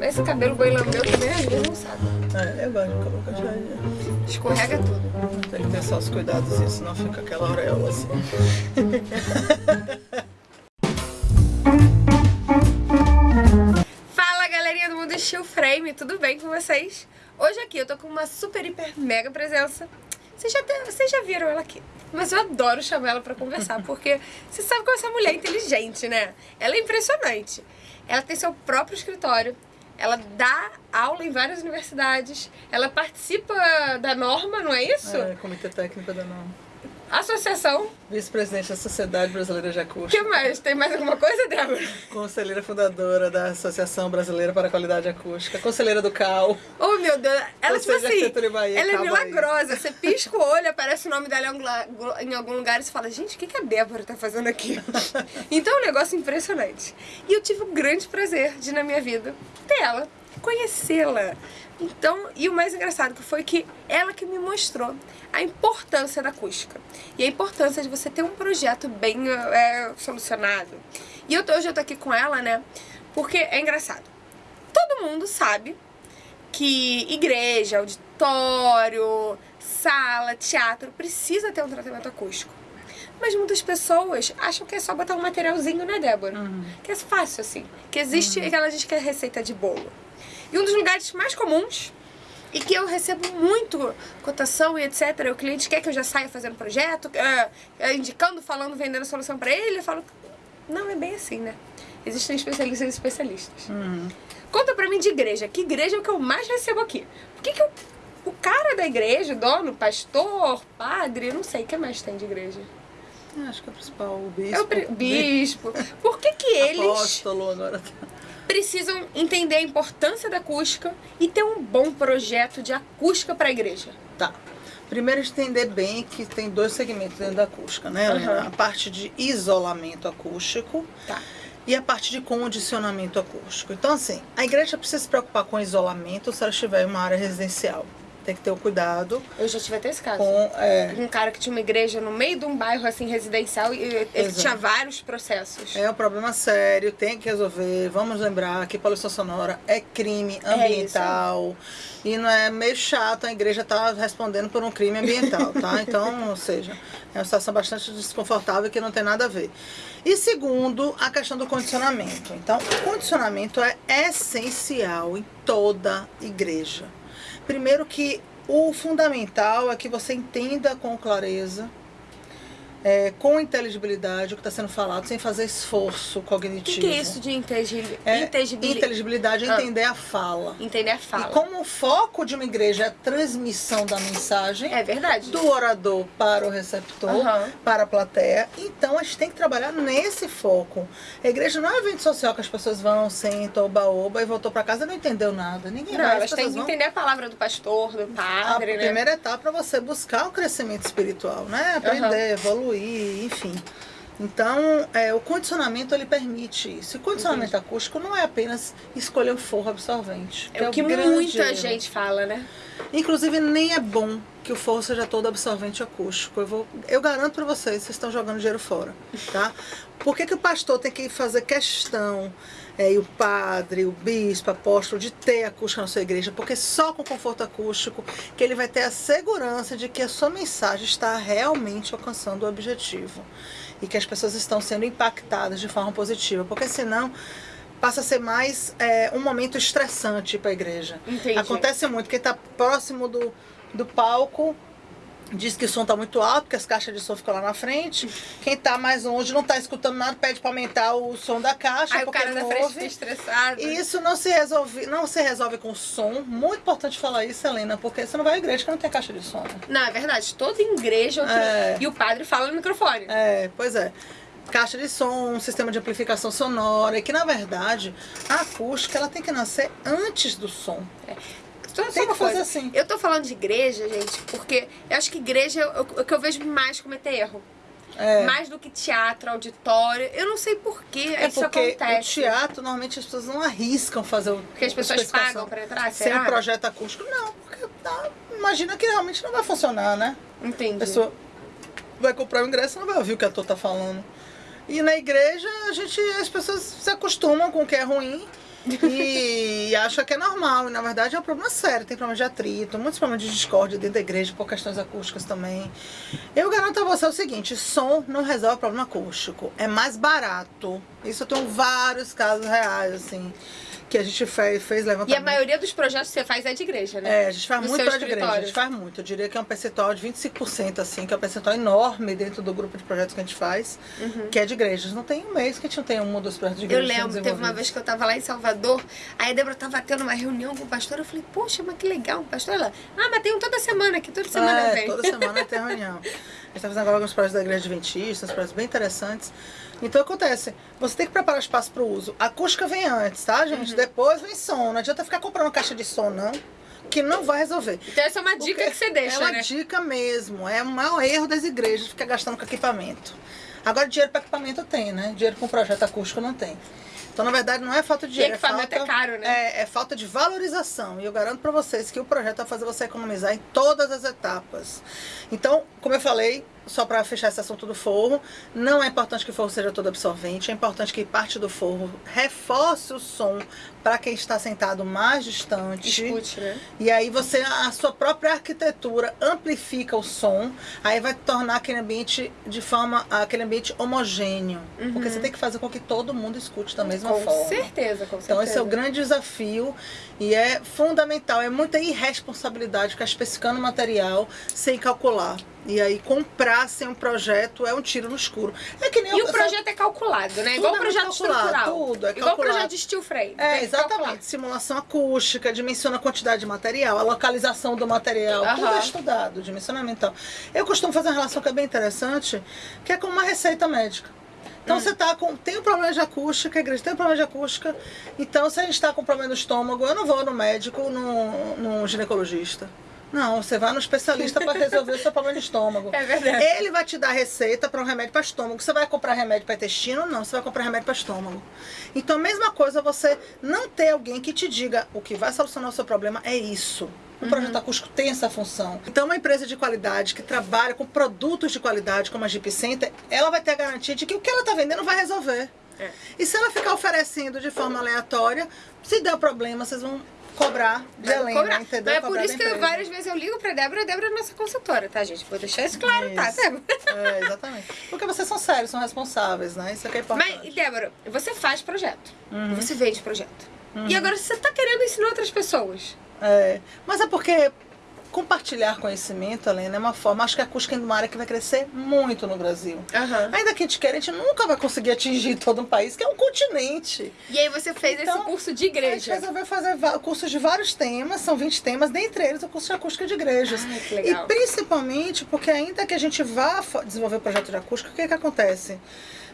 Esse cabelo boi lambeu também às vezes não sabe. É, eu gosto de colocar já. Escorrega tudo. Tem que ter só os cuidados, senão fica aquela auréola assim. Fala galerinha do Mundo Steel Frame, tudo bem com vocês? Hoje aqui eu tô com uma super, hiper, mega presença. Vocês já, te- vocês já viram ela aqui. Mas eu adoro chamar ela pra conversar, porque você sabe como essa mulher é inteligente, né? Ela é impressionante. Ela tem seu próprio escritório, ela dá aula em várias universidades, ela participa da norma, não é isso? É, Comitê Técnico da NOM. Associação. Vice-presidente da Sociedade Brasileira de O Acústica. que mais? Tem mais alguma coisa, Débora? Conselheira fundadora da Associação Brasileira para a Qualidade Acústica. Conselheira do CAL. Oh, meu Deus. Ela, tipo assim, Bahia, ela é Cal Bahia. milagrosa. Você pisca o olho, aparece o nome dela em algum la- em algum lugar e você fala, gente, o que que a Débora tá fazendo aqui? então é um negócio impressionante. E eu tive o grande prazer de, na minha vida, ter ela, conhecê-la. Então, e o mais engraçado que foi que ela que me mostrou a importância da acústica. E a importância de você ter um projeto bem é, solucionado. E eu tô, hoje eu tô aqui com ela, né? Porque é engraçado. Todo mundo sabe que igreja, auditório, sala, teatro precisa ter um tratamento acústico. Mas muitas pessoas acham que é só botar um materialzinho, né, Débora? Que é fácil assim. Que existe aquela gente que é receita de bolo. E um dos lugares mais comuns e que eu recebo muito cotação e etc. O cliente quer que eu já saia fazendo projeto, é, indicando, falando, vendendo solução pra ele. Eu falo, não é bem assim, né? Existem especialistas e especialistas. Conta pra mim de igreja. Que igreja é o que eu mais recebo aqui? Por que, que eu- o cara da igreja, o dono, pastor, padre, não sei, o que mais tem de igreja? Acho que é o principal, o bispo. É o pri- bispo. Por que que eles Apóstolo agora. Precisam entender a importância da acústica e ter um bom projeto de acústica pra igreja? Tá. Primeiro entender bem que tem dois segmentos dentro da acústica, né? Aham. A parte de isolamento acústico Tá. e a parte de condicionamento acústico. Então, assim, a igreja precisa se preocupar com isolamento se ela estiver em uma área residencial. Tem que ter o cuidado Eu já tive até esse caso. com... é, Um cara que tinha uma igreja no meio de um bairro assim residencial e ele Exato. tinha vários processos. É um problema sério, tem que resolver. Vamos lembrar que poluição sonora é crime ambiental. e não é meio chato a igreja estar respondendo por um crime ambiental, tá? Então, ou seja, é uma situação bastante desconfortável que não tem nada a ver. E segundo, a questão do condicionamento. Então, o condicionamento é essencial em toda igreja. Primeiro que o fundamental é que você entenda com clareza é, com inteligibilidade o que está sendo falado, sem fazer esforço O cognitivo. que, que é isso de inteligibilidade? É, inteligibilidade? é Ah. entender a fala. Entender a fala. E como o foco de uma igreja é a transmissão da mensagem É verdade. do orador para o receptor, Aham. para a plateia, então a gente tem que trabalhar nesse foco. A igreja não é um evento social que as pessoas vão, sentam, oba-oba e voltou para casa e não entendeu nada. Ninguém Não, vai, elas as têm que vão entender a palavra do pastor, do a padre, né? primeira etapa para você buscar o crescimento espiritual, né? Aprender, evoluir, enfim. Então, é, o condicionamento ele permite isso. E condicionamento acústico não é apenas escolher o forro absorvente. É o que muita erro. gente fala, né? Inclusive, nem é bom que o forro seja todo absorvente acústico. Eu, vou, eu garanto para vocês, vocês estão jogando dinheiro fora, tá? Por que, que o pastor tem que fazer questão, é, e o padre, o bispo, o apóstolo, de ter acústica na sua igreja? Porque só com conforto acústico que ele vai ter a segurança de que a sua mensagem está realmente alcançando o objetivo. E que as pessoas estão sendo impactadas de forma positiva. Porque senão passa a ser mais é, um momento estressante para a igreja. Entendi. Acontece muito, quem está próximo do, do palco diz que o som está muito alto, porque as caixas de som ficam lá na frente. Quem está mais longe não está escutando nada, pede para aumentar o som da caixa, Aí o cara da não frente ouve. estressado. E isso não se resolve, não se resolve com som. Muito importante falar isso, Helena, porque você não vai à igreja que não tem caixa de som. né? Não, é verdade. Toda igreja É. e o padre fala no microfone. É, pois é. Caixa de som, sistema de amplificação sonora, e que na verdade a acústica ela tem que nascer antes do som. Só, só Tem uma que fazer assim. Eu tô falando de igreja, gente, porque eu acho que igreja é o o que eu vejo mais cometer erro. É. Mais do que teatro, auditório. Eu não sei por que É isso porque acontece. o teatro, normalmente as pessoas não arriscam fazer o. Porque as pessoas pagam pra entrar, Sem será? um projeto acústico, não, porque tá, imagina que realmente não vai funcionar, né? Entendi. A pessoa vai comprar o ingresso e não vai ouvir o que a ator tá falando. E na igreja, a gente, as pessoas se acostumam com o que é ruim E acha que é normal, e na verdade é um problema sério. Tem problema de atrito, muitos problemas de discórdia dentro da igreja, por questões acústicas também. Eu garanto a você o seguinte: som não resolve problema acústico. É mais barato. Isso eu tenho vários casos reais, assim que a gente fez, fez levantamento. E a maioria dos projetos que você faz é de igreja, né? É, a gente faz no muito projeto de igreja. A gente faz muito. Eu diria que é um percentual de 25%, assim, que é um percentual enorme dentro do grupo de projetos que a gente faz, uhum. que é de igrejas. Não tem um mês que a gente não tenha um dos projetos de igreja. Eu lembro, teve uma vez que eu tava lá em Salvador, aí a Débora tava tendo uma reunião com o pastor, eu falei, poxa, mas que legal, o pastor lá. Ah, mas tem um toda semana aqui, toda semana é, vem. toda semana tem reunião. A gente tá fazendo agora alguns projetos da igreja adventista, uns projetos bem interessantes. Então acontece, você tem que preparar espaço para o uso. A acústica vem antes, tá, gente? Uhum. Depois vem som. Não adianta ficar comprando caixa de som, não. Que não vai resolver. Então essa é uma dica Porque que você deixa, É uma né? dica mesmo. É o maior erro das igrejas ficar gastando com equipamento. Agora, dinheiro para equipamento tem, né? Dinheiro com projeto acústico não tem. Então, na verdade, não é falta de dinheiro. E equipamento é, falta, é caro, né? É, é, falta de valorização. E eu garanto para vocês que o projeto vai fazer você economizar em todas as etapas. Então, como eu falei, só para fechar esse assunto do forro, não é importante que o forro seja todo absorvente, é importante que parte do forro reforce o som para quem está sentado mais distante. Escute, né? E aí você, a sua própria arquitetura amplifica o som, aí vai tornar aquele ambiente de forma, aquele ambiente homogêneo. Uhum. Porque você tem que fazer com que todo mundo escute da mesma com forma. Com certeza, com certeza. Então esse é o grande desafio e é fundamental, é muita irresponsabilidade ficar especificando material sem calcular. E aí comprar sem um projeto é um tiro no escuro. É que nem e o projeto é calculado, né? Igual o é projeto estrutural. Tudo é Igual calculado. projeto de steel frame. É, exatamente. Simulação acústica, dimensiona a quantidade de material, a localização do material, tudo é estudado, dimensionamento. Eu costumo fazer uma relação que é bem interessante, que é com uma receita médica. Então hum. você tá com. Tem um problema de acústica, a igreja tem um problema de acústica. Então, se a gente está com problema no estômago, eu não vou no médico, no ginecologista. Não, você vai no especialista para resolver o seu problema de estômago. É verdade. Ele vai te dar receita para um remédio para estômago. Você vai comprar remédio para intestino? Não, você vai comprar remédio para estômago. Então, a mesma coisa você não ter alguém que te diga o que vai solucionar o seu problema é isso. O projeto uhum. acústico tem essa função. Então, uma empresa de qualidade que trabalha com produtos de qualidade, como a Jeep Center, ela vai ter a garantia de que o que ela está vendendo vai resolver. É. E se ela ficar oferecendo de forma aleatória, se der problema, vocês vão cobrar de Helena, cobrar. entendeu? Mas é por isso que várias vezes eu ligo pra Débora, a Débora é nossa consultora, tá, gente? Vou deixar isso claro, tá, isso. tá, Débora? É, exatamente. Porque vocês são sérios, são responsáveis, né? Isso aqui é importante. Mas, Débora, você faz projeto, uhum. você vende projeto. Uhum. E agora você tá querendo ensinar outras pessoas. É, mas é porque compartilhar conhecimento, Helena, é uma forma. Acho que a acústica é uma área que vai crescer muito no Brasil. Uhum. Ainda que a gente queira, a gente nunca vai conseguir atingir todo um país, que é um continente. E aí você fez então, esse curso de igreja. A gente resolveu fazer cursos de vários temas, são 20 temas, dentre eles o curso de acústica de igrejas. Ai, que legal. E principalmente porque ainda que a gente vá desenvolver o projeto de acústica, o que, que acontece?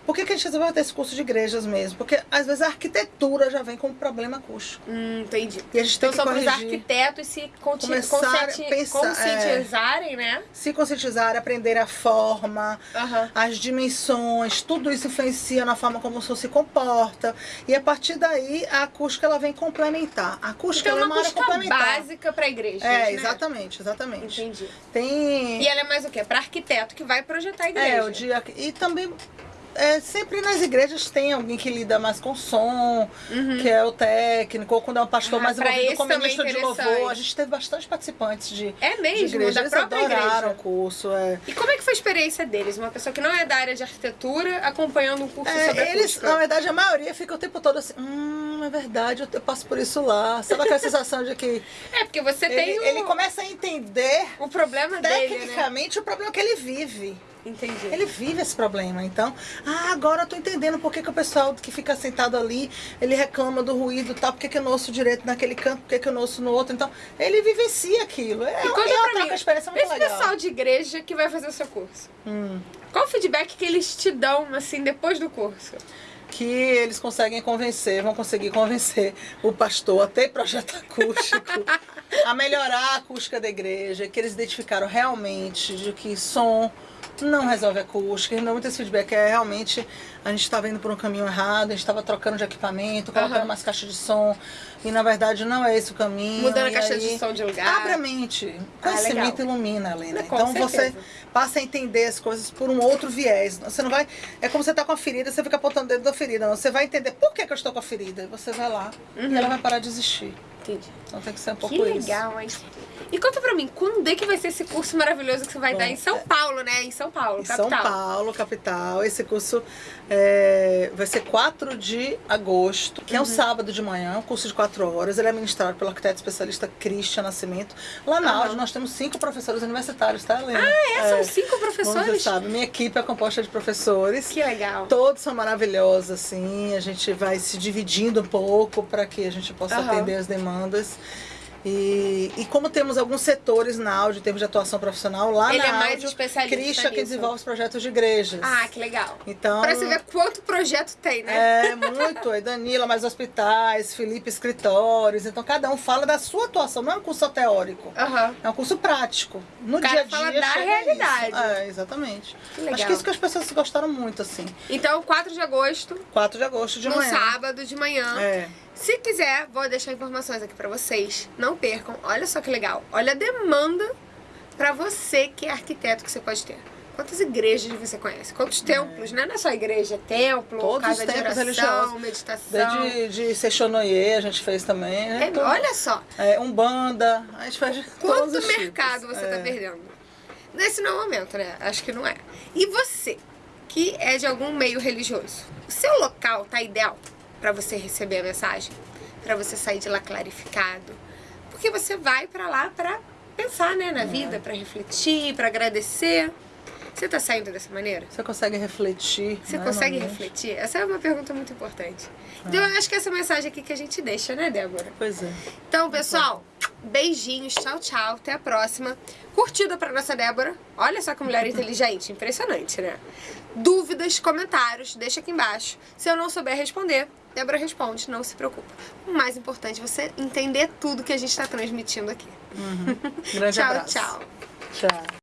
Por que, que a gente resolveu ter esse curso de igrejas mesmo? Porque às vezes a arquitetura já vem com um problema acústico. Hum, entendi. E a gente tem então, que só para os arquitetos se pensar, conscientizarem, é, né? Se conscientizarem, aprender a forma, uhum. as dimensões, tudo isso influencia na forma como o som se comporta. E a partir daí a acústica ela vem complementar. A acústica então, é uma, uma acústica básica para a igreja. É, né? exatamente, exatamente. Entendi. Tem... E ela é mais o quê? Para arquiteto que vai projetar a igreja. É, o dia e também é, sempre nas igrejas tem alguém que lida mais com som, uhum. que é o técnico, ou quando é um pastor ah, mais envolvido como ministro de louvor. A gente teve bastante participantes de, é mesmo, de igreja. Da Eles própria adoraram igreja. o curso. É. E como é que foi a experiência deles? Uma pessoa que não é da área de arquitetura acompanhando um curso é, sobre eles, acústica. Na verdade, a maioria fica o tempo todo assim, hum, é verdade, eu passo por isso lá. Sabe aquela sensação de que... É, porque você ele, tem. Ele começa a entender... O problema dele, né? Tecnicamente, o problema que ele vive. Entendi. Ele vive esse problema. Então, ah, agora eu tô entendendo por que, que o pessoal que fica sentado ali, ele reclama do ruído tal, por que, que eu não ouço direito naquele canto, por que, que eu não ouço no outro. Então, ele vivencia aquilo. É, e conta é uma troca experiência muito esse legal. pessoal de igreja que vai fazer o seu curso. Hum. Qual o feedback que eles te dão, assim, depois do curso? Que eles conseguem convencer, vão conseguir convencer o pastor a ter projeto acústico, a melhorar a acústica da igreja, que eles identificaram realmente de que som não resolve acústica, e não muito esse feedback. É realmente a gente estava indo por um caminho errado, a gente estava trocando de equipamento, colocando Aham. mais caixa de som, e na verdade não é esse o caminho. Mudando a caixa aí, de som de lugar. Abre a mente. Ah, Conhecimento legal. ilumina, Helena. Com Então você certeza. passa a entender as coisas por um outro viés. Você não vai. É como você tá com a ferida, você fica apontando o dedo da ferida. Não. Você vai entender por que, que eu estou com a ferida. E você vai lá Uhum. e ela vai parar de existir. Entendi. Então tem que ser um pouco Que isso. legal, hein? E conta pra mim, quando é que vai ser esse curso maravilhoso que você vai Bom, dar em São Paulo, né? Em São Paulo, Em capital. São Paulo, capital. Esse curso é, vai ser 4 de agosto, que é um Uhum. sábado de manhã, um curso de 4 horas. Ele é ministrado pelo arquiteto especialista Christian Nascimento. Lá na Aham. Audi nós temos cinco professores universitários, tá, Helena? Ah, é? São cinco Como você professores? sabe, minha equipe é composta de professores. Que legal. Todos são maravilhosos, assim. A gente vai se dividindo um pouco para que a gente possa Aham. atender as demandas. E, e como temos alguns setores na áudio, em termos de atuação profissional, lá Ele na é mais áudio, especialista Christian que desenvolve os projetos de igrejas. Ah, que legal. Então, Pra você ver quanto projeto tem, né? é muito. É Danila, mais hospitais, Felipe, escritórios. Então, cada um fala da sua atuação. Não é um curso só teórico. Aham. É um curso prático. No O dia a dia. fala da realidade. Isso. É, exatamente. Que legal. Acho que isso que as pessoas gostaram muito, assim. Então, 4 de agosto, 4 de agosto de no manhã. sábado de manhã. É. Se quiser, vou deixar informações aqui pra vocês. Não percam. Olha só que legal. Olha a demanda pra você que é arquiteto que você pode ter. Quantas igrejas você conhece? Quantos templos? Não é só igreja, é templo, Todos casa os de templos oração, religiosos. meditação. Desde de Sechonoye a gente fez também. né? É, olha só, É, Umbanda, a gente faz de quanto mercado tipos. você é. tá perdendo. Nesse não é o momento, né? Acho que não é. E você, que é de algum meio religioso, o seu local tá ideal pra você receber a mensagem? Pra você sair de lá clarificado? Porque você vai pra lá pra pensar, né, É. na vida, pra refletir, pra agradecer. Você tá saindo dessa maneira? Você consegue refletir. Você né, consegue refletir? Essa é uma pergunta muito importante. Então, Ah. eu acho que essa mensagem aqui que a gente deixa, né, Débora? Pois é. Então, pessoal, beijinhos, tchau, tchau, até a próxima. Curtida pra nossa Débora. Olha só que mulher inteligente, impressionante, né? Dúvidas, comentários, deixa aqui embaixo. Se eu não souber responder, Débora responde, não se preocupa. O mais importante é você entender tudo que a gente tá transmitindo aqui. Grande tchau, abraço. tchau. Tchau.